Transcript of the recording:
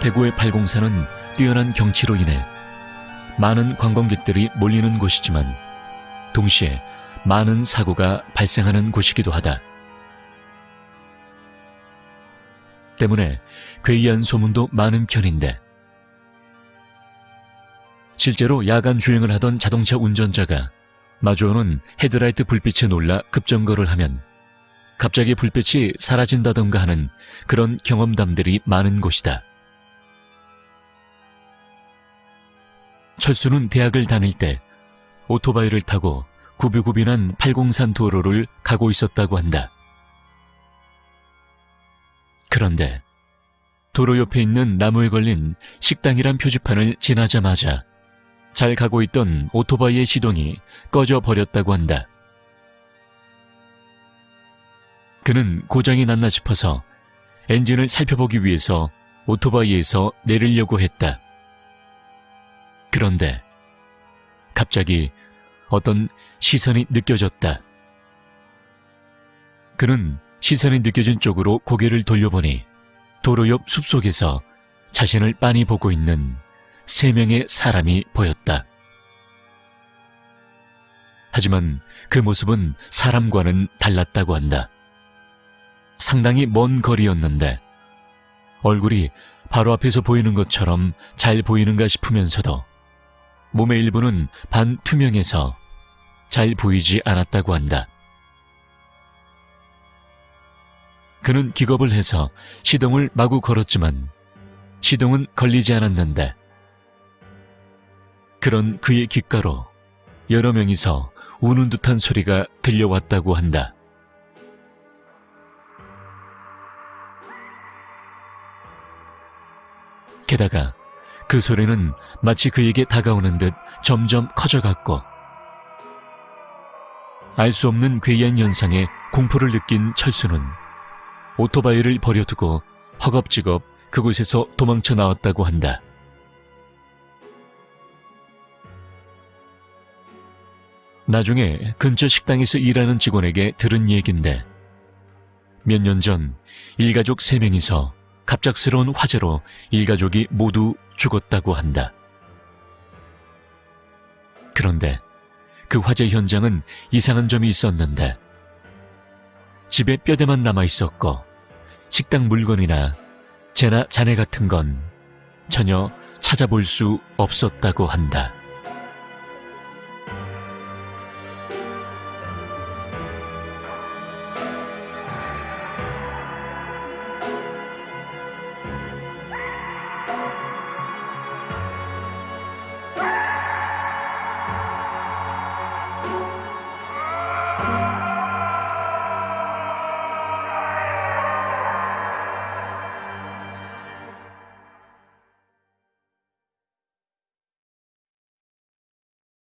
대구의 팔공사는 뛰어난 경치로 인해 많은 관광객들이 몰리는 곳이지만 동시에 많은 사고가 발생하는 곳이기도 하다. 때문에 괴이한 소문도 많은 편인데 실제로 야간 주행을 하던 자동차 운전자가 마주오는 헤드라이트 불빛에 놀라 급정거를 하면 갑자기 불빛이 사라진다던가 하는 그런 경험담들이 많은 곳이다. 철수는 대학을 다닐 때 오토바이를 타고 구비구빈한 팔공산 도로를 가고 있었다고 한다. 그런데 도로 옆에 있는 나무에 걸린 식당이란 표지판을 지나자마자 잘 가고 있던 오토바이의 시동이 꺼져 버렸다고 한다. 그는 고장이 났나 싶어서 엔진을 살펴보기 위해서 오토바이에서 내리려고 했다. 그런데 갑자기 어떤 시선이 느껴졌다. 그는 시선이 느껴진 쪽으로 고개를 돌려보니 도로 옆 숲속에서 자신을 빤히 보고 있는 세 명의 사람이 보였다. 하지만 그 모습은 사람과는 달랐다고 한다. 상당히 먼 거리였는데 얼굴이 바로 앞에서 보이는 것처럼 잘 보이는가 싶으면서도 몸의 일부는 반투명해서 잘 보이지 않았다고 한다. 그는 기겁을 해서 시동을 마구 걸었지만 시동은 걸리지 않았는데 그런 그의 귓가로 여러 명이서 우는 듯한 소리가 들려왔다고 한다. 게다가 그 소리는 마치 그에게 다가오는 듯 점점 커져갔고 알 수 없는 괴이한 현상에 공포를 느낀 철수는 오토바이를 버려두고 허겁지겁 그곳에서 도망쳐 나왔다고 한다. 나중에 근처 식당에서 일하는 직원에게 들은 얘긴데 몇 년 전 일가족 세명이서 갑작스러운 화재로 일가족이 모두 죽었다고 한다. 그런데 그 화재 현장은 이상한 점이 있었는데 집에 뼈대만 남아 있었고 식당 물건이나 재나 잔해 같은 건 전혀 찾아볼 수 없었다고 한다.